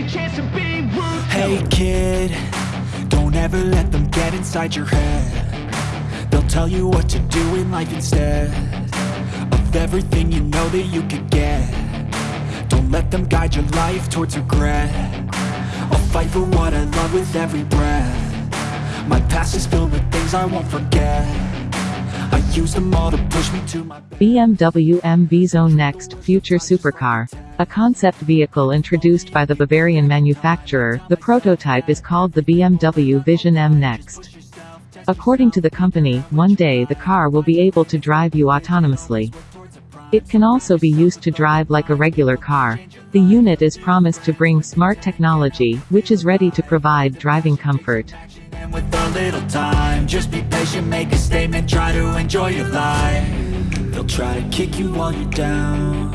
your chance to be. Hey kid, don't ever let them get inside your head. They'll tell you what to do in life instead Of everything you know that you could get. Don't let them guide your life towards regret. I'll fight for what I love with every breath. My past is filled with things I won't forget BMW M Vision Next, future supercar. A concept vehicle introduced by the Bavarian manufacturer, the prototype is called the BMW Vision M Next. According to the company, one day the car will be able to drive you autonomously. It can also be used to drive like a regular car. The unit is promised to bring smart technology, which is ready to provide driving comfort. Just be patient, make a statement Try to enjoy your life. They'll try to kick you while you're down.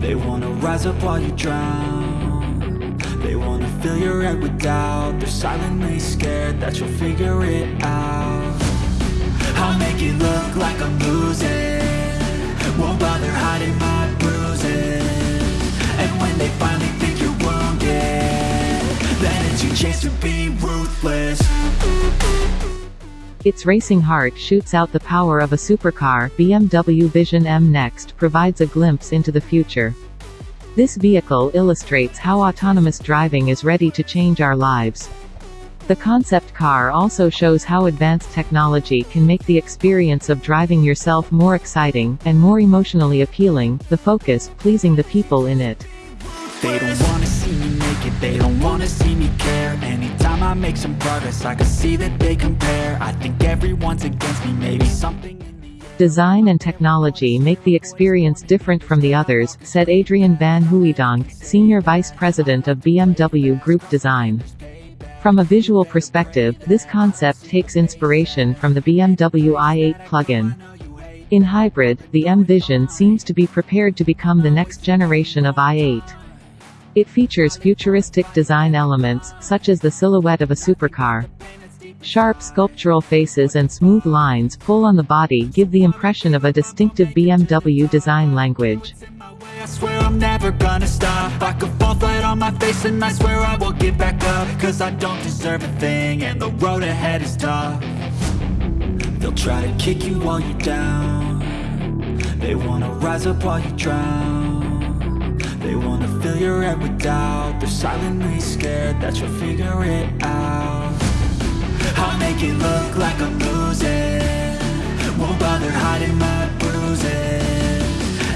They wanna rise up while you drown. They wanna fill your head with doubt. They're silently scared that you'll figure it out. I'll make it look like I'm losing. Won't bother hiding my bruises. And when they finally think you're wounded Then it's your chance to be ruthless Its racing heart shoots out the power of a supercar. BMW Vision M Next provides a glimpse into the future. This vehicle illustrates how autonomous driving is ready to change our lives. The concept car also shows how advanced technology can make the experience of driving yourself more exciting, and more emotionally appealing, the focus, pleasing the people in it. They don't wanna see me make it, they don't wanna see me care Anytime I make some progress, I can see that they compare I think everyone's against me, maybe something Design and technology make the experience different from the others, said Adrian van Hooydonk, Senior Vice President of BMW Group Design. From a visual perspective, this concept takes inspiration from the BMW i8 plug-in. In hybrid, the M Vision seems to be prepared to become the next generation of i8. It features futuristic design elements, such as the silhouette of a supercar. Sharp sculptural faces and smooth lines pull on the body give the impression of a distinctive BMW design language. They'll try to kick you while you're down They wanna rise up while you drown They wanna fill your head with doubt. They're silently scared that you'll figure it out. I'll make it look like I'm losing. Won't bother hiding my bruises.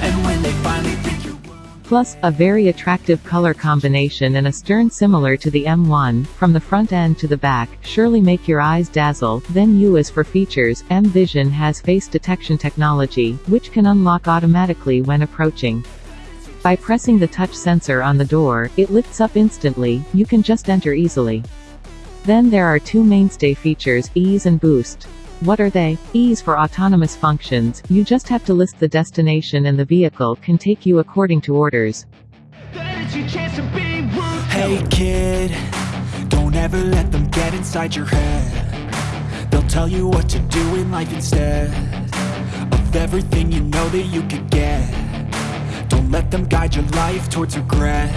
And when they finally think you're Plus, a very attractive color combination and a stern similar to the M1, from the front end to the back, surely make your eyes dazzle. Then U as for features, M Vision has face detection technology, which can unlock automatically when approaching. By pressing the touch sensor on the door, it lifts up instantly, you can just enter easily. Then there are two mainstay features, ease and boost. What are they? Ease for autonomous functions, you just have to list the destination and the vehicle can take you according to orders. Hey kid, don't ever let them get inside your head They'll tell you what to do in life instead Of everything you know that you could get let them guide your life towards regret.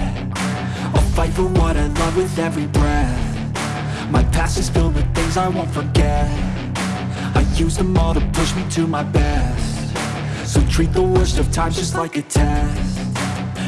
I'll fight for what I love with every breath. My past is filled with things I won't forget. I use them all to push me to my best. So treat the worst of times just like a test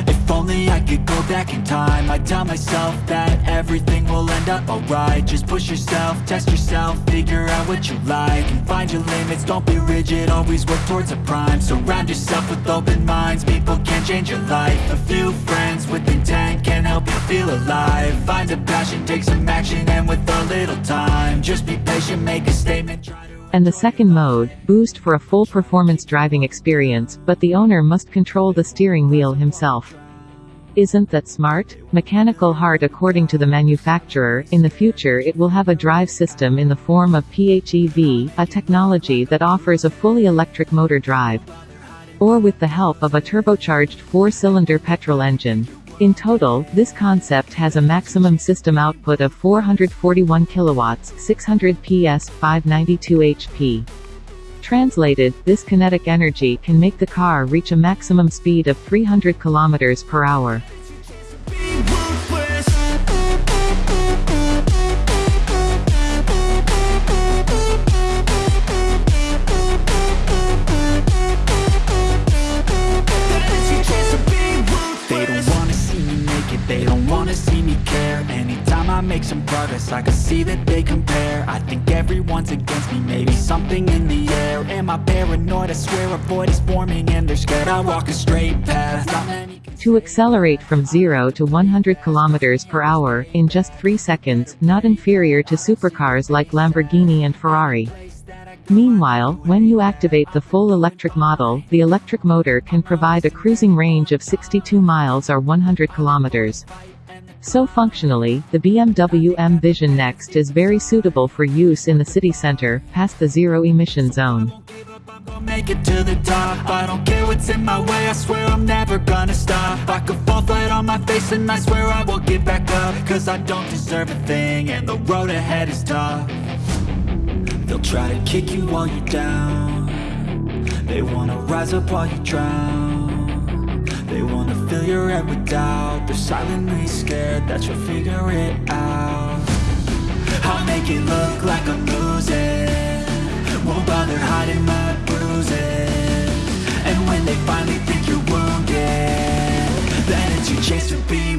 if only I could go back in time. I'd tell myself that everything will end up alright. Just push yourself, test yourself, figure out what you like And find your limits, don't be rigid, always work towards a prime. Surround yourself with open minds, people can change your life. A few friends with intent can help you feel alive. Find a passion, take some action, and with a little time. Just be patient, make a statement, try to And the second mode, boost for a full performance driving experience, but the owner must control the steering wheel himself. Isn't that smart? Mechanical heart According to the manufacturer, in the future it will have a drive system in the form of PHEV, a technology that offers a fully electric motor drive. Or with the help of a turbocharged four-cylinder petrol engine. In total, this concept has a maximum system output of 441 kilowatts, 600 PS, 592 HP. Translated, this kinetic energy can make the car reach a maximum speed of 300 kilometers per hour. Make some progress. I can see that they compare. I think everyone's against me. Maybe something in the air. Am I paranoid? I swear a void is forming And they're scared. I walk a straight path Not many can To accelerate from 0 to 100 km per hour, in just 3 seconds, not inferior to supercars like Lamborghini and Ferrari. Meanwhile, when you activate the full electric model, the electric motor can provide a cruising range of 62 miles or 100 kilometers. So functionally, the BMW M Vision Next is very suitable for use in the city center, past the zero-emission zone. I'm make it to the top. I don't care what's in my way I swear I'm never gonna stop. I could fall flat on my face and I swear I will get back up. Cause I don't deserve a thing and the road ahead is tough. They'll try to kick you while you're down. They wanna rise up while you drown Fill your head with doubt. They're silently scared that you'll figure it out. I'll make it look like I'm losing. Won't bother hiding my bruises. And when they finally think you're wounded Then it's your chance to be